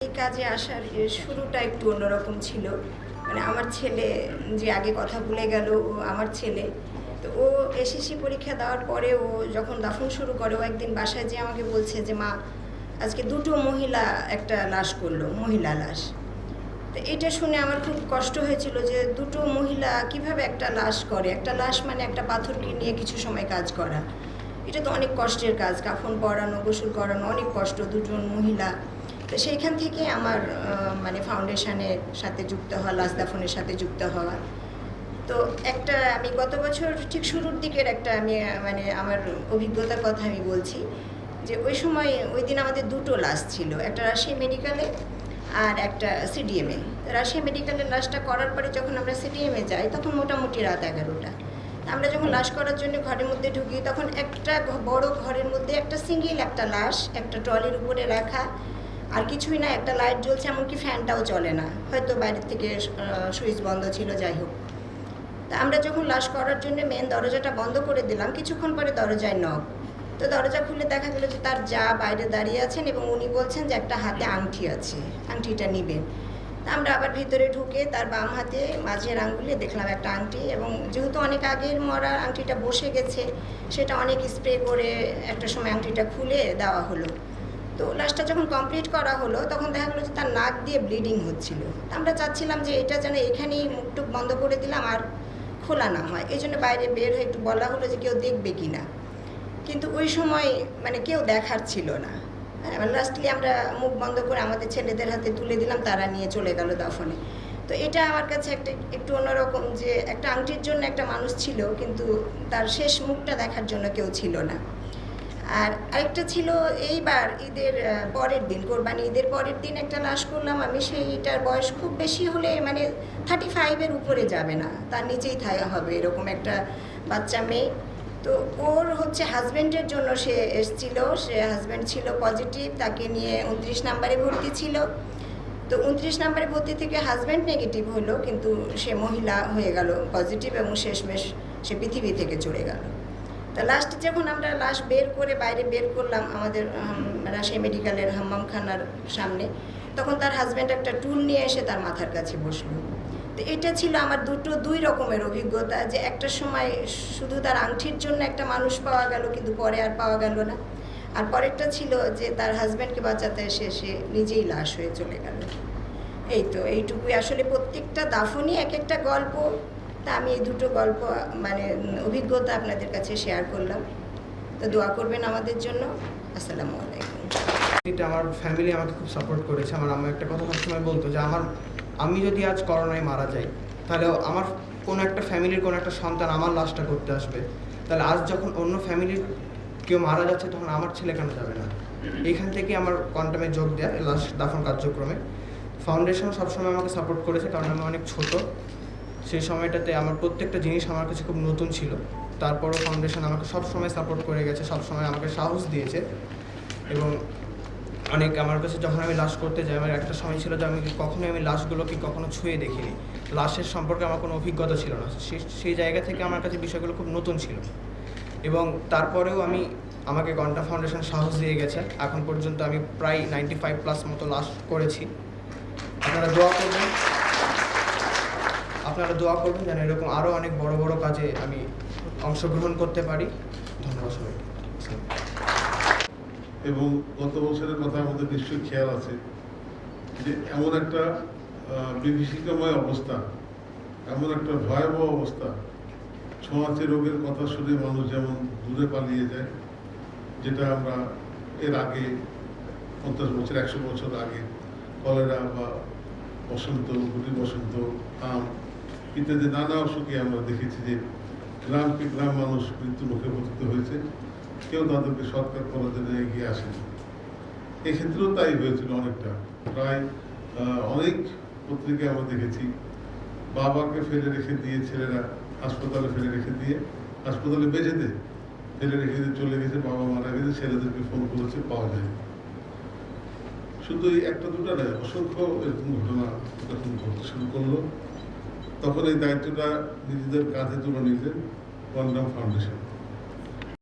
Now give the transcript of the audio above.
এই কাজে আসার শুরুটা একটু অন্যরকম ছিল। মানে আমার ছেলে যে আগে কথা ভুলে গেল, ও আমার ছেলে। তো ও এসএসসি পরীক্ষা দেওয়ার পরে ও যখন দাফন শুরু করে, ও একদিন বাসায় যে আমাকে বলছে যে, মা, আজকে দুটো মহিলা একটা লাশ করল, মহিলা লাশ। তো এটা শুনে আমার খুব কষ্ট হয়েছিল যে, দুটো মহিলা কীভাবে একটা লাশ করে? একটা লাশ মানে একটা পাথরকে নিয়ে কিছু সময় কাজ করা। এটা তো অনেক কষ্টের কাজ, কাফন পরানো, গোসল করানো, অনেক কষ্ট। দুজন মহিলা তো সেইখান থেকে আমার মানে ফাউন্ডেশনের সাথে যুক্ত হওয়া লাশ দাফনের সাথে যুক্ত হওয়া। তো একটা আমি গত বছর ঠিক শুরুর দিকের একটা আমি মানে আমার অভিজ্ঞতার কথা আমি বলছি যে ওই সময়, ওই দিন আমাদের দুটো লাশ ছিল, একটা রাজশাহী মেডিকেলে আর একটা সিডিএমএ রাশিয়া মেডিকেলের লাশটা করার পরে যখন আমরা সিডিএমে যাই, তখন মোটামুটি রাত এগারোটা। আমরা যখন লাশ করার জন্য ঘরের মধ্যে ঢুকি, তখন একটা বড় ঘরের মধ্যে একটা সিঙ্গেল একটা লাশ, একটা ট্রলির উপরে রাখা আর কিছুই না, একটা লাইট জ্বলছে, এমনকি ফ্যানটাও চলে না। হয়তো বাইরের থেকে সুইচ বন্ধ ছিল, যাই হোক। তা আমরা যখন লাশ করার জন্য মেন দরজাটা বন্ধ করে দিলাম, কিছুক্ষণ পরে দরজায় নক তো দরজা খুলে দেখা গেল যে তার যা বাইরে দাঁড়িয়ে আছেন এবং উনি বলছেন যে একটা হাতে আংটি আছে, আংটিটা নিবেন তা আমরা আবার ভিতরে ঢুকে তার বাম হাতে মাঝের আঙ্গুলে দেখলাম একটা আংটি এবং যেহেতু অনেক আগের মরা আংটিটা বসে গেছে, সেটা অনেক স্প্রে করে একটা সময় আংটিটা খুলে দেওয়া হলো। তো লাস্টটা যখন কমপ্লিট করা হলো, তখন দেখা গেলো যে তার নাক দিয়ে ব্লিডিং হচ্ছিল। আমরা চাচ্ছিলাম যে এটা যেন এখানেই মুখটুক বন্ধ করে দিলাম আর খোলা না হয়। এই জন্য বাইরে বের হয়ে একটু বলা হলো যে কেউ দেখবে কি না কিন্তু ওই সময় মানে কেউ দেখার ছিল না। লাস্টলি আমরা মুখ বন্ধ করে আমাদের ছেলেদের হাতে তুলে দিলাম, তারা নিয়ে চলে গেল দাফনে। তো এটা আমার কাছে একটা একটু অন্যরকম যে একটা আংটির জন্য একটা মানুষ ছিল, কিন্তু তার শেষ মুখটা দেখার জন্য কেউ ছিল না। আর আরেকটা ছিল এইবার ঈদের পরের দিন, কোরবানি ঈদের পরের দিন একটা লাশ করলাম আমি, সেইটার বয়স খুব বেশি হলে মানে থার্টি ফাইভের উপরে যাবে না, তার নিচেই থাকা হবে এরকম একটা বাচ্চা মেয়ে। তো ওর হচ্ছে হাজব্যান্ডের জন্য সে এসছিল, সে হাজব্যান্ড ছিল পজিটিভ তাকে নিয়ে উনত্রিশ নাম্বারে ভর্তি ছিল। তো উনত্রিশ নাম্বারে ভর্তি থেকে হাজব্যান্ড নেগেটিভ হলো, কিন্তু সে মহিলা হয়ে গেল পজিটিভ এবং শেষমেশ সে পৃথিবী থেকে চলে গেল। তা লাস্ট যখন আমরা লাশ বের করে বাইরে বের করলাম আমাদের রাজশাহী মেডিকেলের হাম্মামখানার সামনে, তখন তার হাজব্যান্ড একটা টুল নিয়ে এসে তার মাথার কাছে বসল। তো এটা ছিল আমার দুটো দুই রকমের অভিজ্ঞতা যে একটা সময় শুধু তার আংটির জন্য একটা মানুষ পাওয়া গেল, কিন্তু পরে আর পাওয়া গেল না। আর পরেরটা ছিল যে তার হাজব্যান্ডকে বাঁচাতে এসে, সে নিজেই লাশ হয়ে চলে গেল। এই তো, এইটুকুই। আসলে প্রত্যেকটা দাফনই এক একটা গল্প। তা আমি এই দুটো গল্প মানে অভিজ্ঞতা আপনাদের কাছে শেয়ার করলাম। তো দোয়া করবেন আমাদের জন্য। আসসালামু আলাইকুম। এটা আমার ফ্যামিলি আমাকে খুব সাপোর্ট করেছে। আমার আম্মা একটা কথা সবসময় বলতো যে, আমার, আমি যদি আজ করোনায় মারা যাই, তাহলে আমার কোনো একটা ফ্যামিলির কোনো একটা সন্তান আমার লাশটা করতে আসবে। তাহলে আজ যখন অন্য ফ্যামিলির কেউ মারা যাচ্ছে, তখন আমার ছেলে কেন যাবে না? এখান থেকে আমার কোয়ান্টামে যোগ দেয় লাশ দাফন কার্যক্রমে। ফাউন্ডেশন সবসময় আমাকে সাপোর্ট করেছে, কারণ আমি অনেক ছোট। সেই সময়টাতে আমার প্রত্যেকটা জিনিস আমার কাছে খুব নতুন ছিল। তারপরও ফাউন্ডেশন আমাকে সবসময় সাপোর্ট করে গেছে, সবসময় আমাকে সাহস দিয়েছে। এবং অনেক আমার কাছে যখন আমি লাশ করতে যাই, আমার একটা সময় ছিল যে আমি কখনোই আমি লাশগুলোকে কখনো ছুঁয়ে দেখিনি। লাশের সম্পর্কে আমার কোনো অভিজ্ঞতা ছিল না। সেই জায়গা থেকে আমার কাছে বিষয়গুলো খুব নতুন ছিল। এবং তারপরেও আমি, আমাকে গন্টা ফাউন্ডেশন সাহস দিয়ে গেছে। এখন পর্যন্ত আমি প্রায় নাইনটি ফাইভ প্লাস মতো লাশ করেছি। আপনারা দোয়া করবেন। আপনারা দোয়া করবেন যেন এরকম আরও অনেক বড় বড় কাজে আমি অংশগ্রহণ করতে পারি। ধন্যবাদ সবাইকে। এবং গত বছরের কথা আমাদের নিশ্চয়ই খেয়াল আছে যে এমন একটা বিভীষিকাময় অবস্থা, এমন একটা ভয়াবহ অবস্থা, ছোঁয়াচে রোগের কথা শুনে মানুষ যেমন দূরে পালিয়ে যায়, যেটা আমরা এর আগে পঞ্চাশ বছর, একশো বছর আগে কলেরা বা বসন্ত গুটি বসন্ত, আম ইত্যাদি নানা অসুখে আমরা দেখেছি যে গ্রামকে গ্রাম মানুষ মৃত্যু মুখে পতিত হয়েছে। কেউ তাদেরকে সরকার করার জন্য এগিয়ে আসেনি। এক্ষেত্রেও তাই হয়েছিল অনেকটা। প্রায় অনেক পত্রিকায় আমরা দেখেছি। বাবাকে ফেলে রেখে দিয়ে ছেলেরা হাসপাতালে ফেলে রেখে দিয়ে, হাসপাতালে বেঁচে দে ফেলে রেখে দিয়ে চলে গেছে। বাবা মারা গেছে, ছেলেদেরকে ফোন করেছে, পাওয়া যায় শুধু এই একটা দুটো নয়, অসংখ্য এরকম ঘটনা যখন ঘটতে শুরু করল তখন এই দায়িত্বটা নিজেদের কাঁধে তুলে নিলেন ওয়ান্ডাম ফাউন্ডেশন।